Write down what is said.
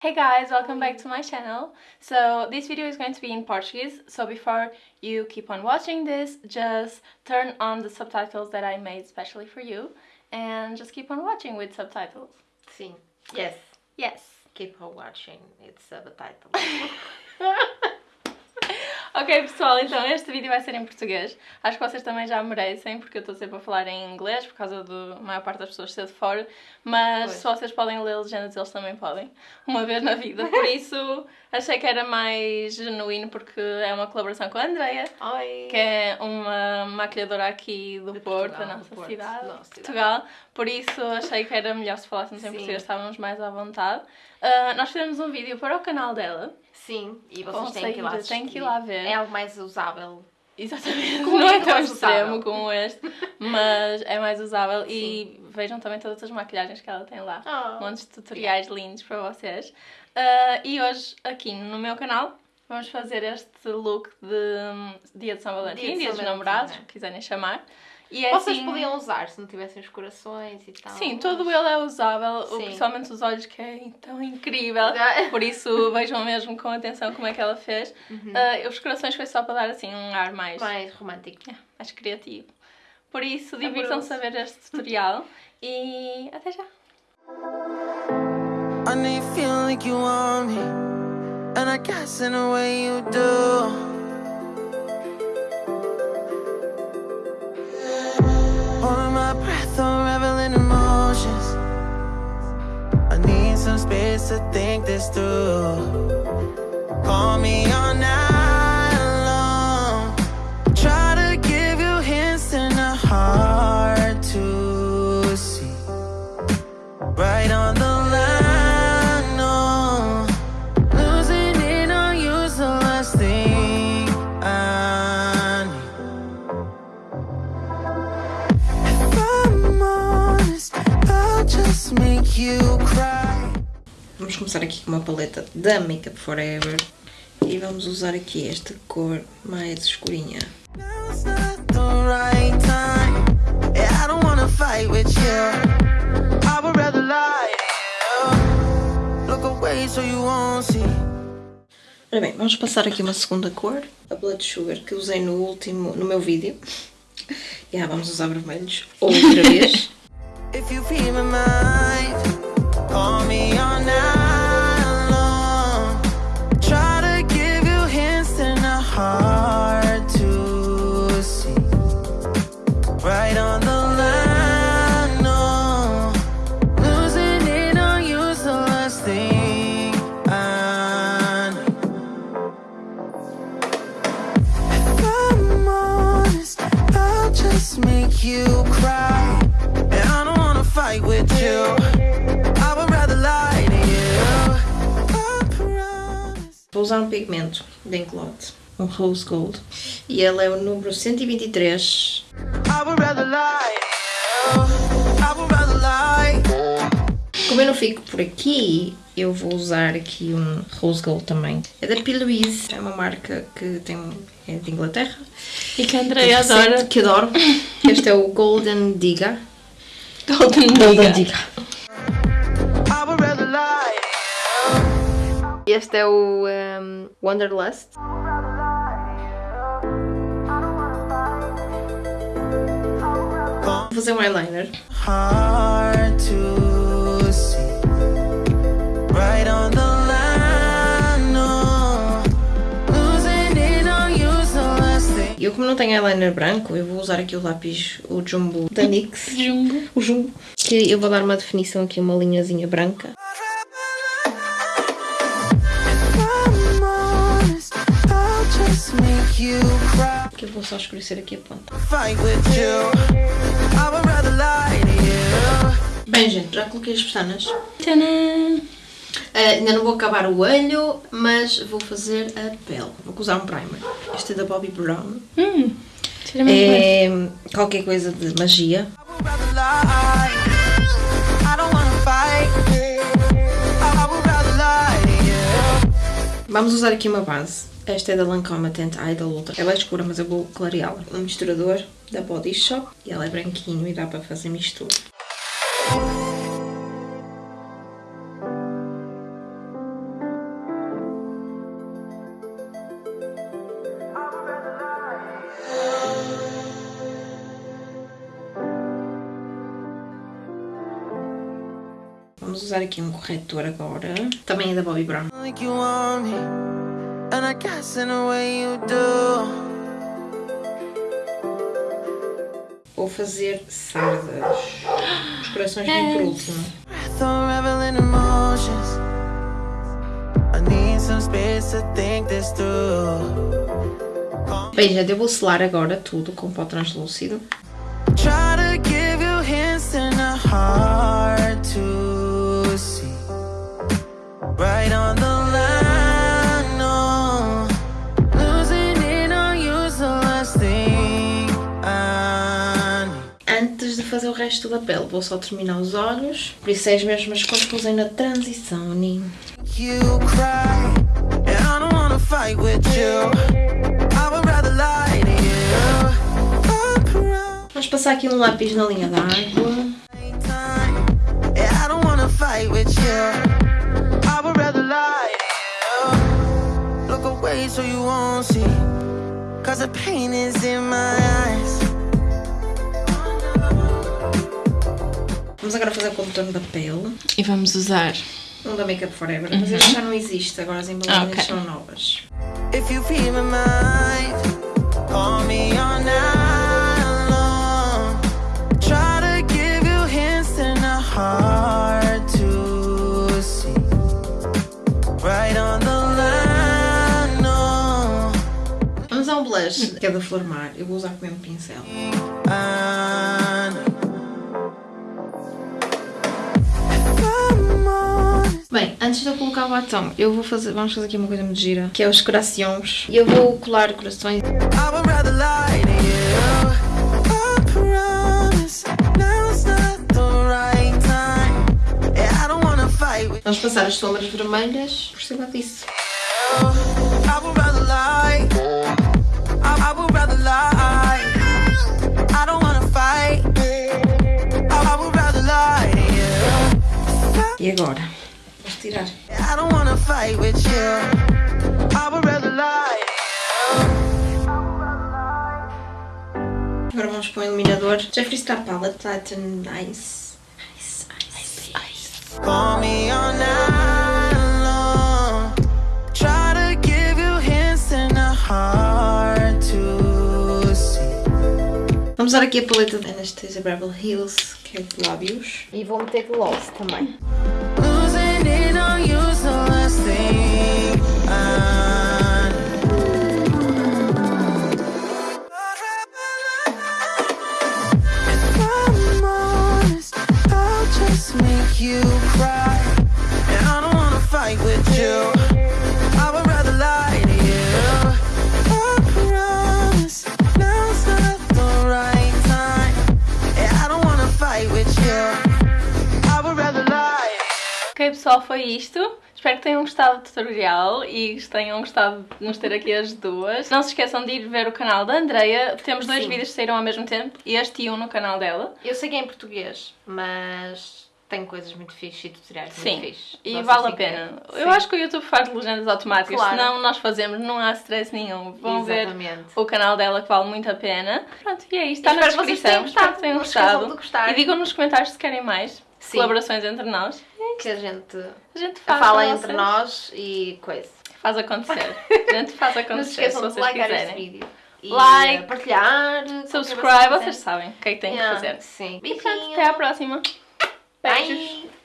Hey guys, welcome back to my channel. So this video is going to be in Portuguese, so before you keep on watching this, just turn on the subtitles that I made specially for you and just keep on watching with subtitles. Sim. Yes. Yes. Keep on watching. It's subtitle. Ok pessoal, então este vídeo vai ser em português. Acho que vocês também já merecem, porque eu estou sempre a falar em inglês, por causa da maior parte das pessoas ser de fora. Mas se vocês podem ler legendas, eles também podem. Uma vez na vida. Por isso achei que era mais genuíno, porque é uma colaboração com a Andrea. Oi. que é uma maquilhadora aqui do De Porto, Portugal, da nossa Porto, cidade, da nossa cidade. Portugal. Por isso achei que era melhor se falássemos em português, estávamos mais à vontade. Ah, nós fizemos um vídeo para o canal dela. Sim, e vocês têm que ir lá assistir. que ir lá ver. É algo mais usável. Exatamente, Como não é tão extremo como este, mas é mais usável. E vejam também todas as maquilhagens que ela tem lá. Oh. Montes de tutoriais lindos para vocês. Ah, e hoje, aqui no meu canal, vamos fazer este look de hum, Dia de São Valentim, Dia de dos Namorados, né? quiserem chamar. E é Vocês assim- podiam usar se não tivessem os corações e tal. Sim, todo ele é usável, Sim. principalmente os olhos, que é tão incrível. Por isso, vejam mesmo com atenção como é que ela fez. Ah, os corações foi só para dar assim um ar mais, Mais romântico. mais criativo. Por isso, Amoroso. divirtam-se a ver este tutorial e até já! I know you feel like you want me, and I guess in a way you do. Some space to think this through. Call me on night uma paleta da Makeup Forever. E vamos usar aqui esta cor mais escurinha. Yeah. Ora bem, vamos passar aqui uma segunda cor, a Blood Sugar, que usei no último, no meu vídeo. E ah, vamos usar vermelhos outra vez. If you feel my mind, call me Right on the line, no. Losing it on you's the last thing I need. If I'm honest, I'll just make you cry. And I don't wanna fight with you. I would rather lie to you. Vou usar um pigmento da Inkblot, um Rose Gold. E ele é o número 123. I would rather lie to you. I would rather lie. Como eu não fico por aqui, eu vou usar aqui um Rose Gold também. É da P. Louise, é uma marca que tem, é de Inglaterra. E que a Andrea adora Que adoro. Este é o Golden Digga. Golden Golden lie to you. Este é o um, Wanderlust. Fazer um eyeliner. hard to see. Right on the. E eu como não tenho eyeliner branco, eu vou usar aqui o lápis, o Jumbo da NYX. Jungo. O Jumbo. Que eu vou dar uma definição aqui, uma linhazinha branca. Que eu vou só escurecer aqui a ponta. Fight with you. I would rather lie to you. Bem, gente, já coloquei as pestanas. Tcharam! Ah, ainda não vou acabar o olho, mas vou fazer a pele. Vou usar um primer. Este é da Bobbi Brown. Hum, muito bem. É qualquer coisa de magia. Vamos usar aqui uma base. Esta é da Lancome Tent Eye da Ultra. Ela é escura, mas eu vou clareá-la. Um misturador da Body Shop. E ela é branquinho e dá para fazer mistura. Vamos usar aqui um corretor agora. Também é da Bobbi Brown. Like and I guess in a way you do. Vou fazer sardas. Os corações vêm por último. Bem, eu vou selar agora tudo com pó translúcido. Try resto da pele, vou só terminar os olhos. Por isso é as mesmas cores que usei na transição, Ninho. Vamos passar aqui um lápis na linha. Look away so you won't see, cause the pain is in my eyes. Vamos agora fazer o contorno da pele. E vamos usar. Um da Makeup Forever, mas este já não existe, agora as embalagens Ok. são novas. If you feel my mind, call me all night long. Try to give you hints and a hard to see. Right on the line, no. Vamos a um blush, que é da Flor Mar. Eu vou usar com o mesmo pincel. Bem, antes de eu colocar o batom, eu vou fazer, vamos fazer aqui uma coisa muito gira, que é os corações. E eu vou colar corações. Vamos passar as sombras vermelhas por cima disso. E agora? Vamos tirar. I don't wanna fight with you. I would rather lie to you. Agora vamos para o iluminador. Jeffree Star Palette Titan Ice. Ice, ice, ice. Call me all night long. Try to give you hints and a hard to see. Vamos usar aqui a paleta da Anastasia Beverly Hills, que é de lábios. E vou meter gloss também. waiting on you, so I last thing. Uh, pessoal, foi isto. Espero que tenham gostado do tutorial e que tenham gostado de nos ter aqui as duas. Não se esqueçam de ir ver o canal da Andreia. Temos dois Sim. vídeos que saíram ao mesmo tempo, este e um no canal dela. Eu sei que é em português, mas tem coisas muito fixes e tutoriais Sim, muito fixes. e Vocês vale a pena. ver. Eu acho que o YouTube faz legendas automáticas, Claro. senão nós fazemos, não há stress nenhum. Vão ver Exatamente. o canal dela que vale muito a pena. Pronto, e é isto. Está na Espero que vocês descrição. tenham Espero gostado. que tenham gostado. de gostar. E digam nos comentários se querem mais Sim. colaborações entre nós. Que a gente A gente faz fala entre vocês. nós e coisa. Faz acontecer. A gente faz Não se acontecer se de vocês este quiserem. vídeo. E Like, eh, partilhar. Subscribe, vocês sabem o que é que têm Yeah, que fazer. Sim. E pronto, até à próxima. Beijos. Bye.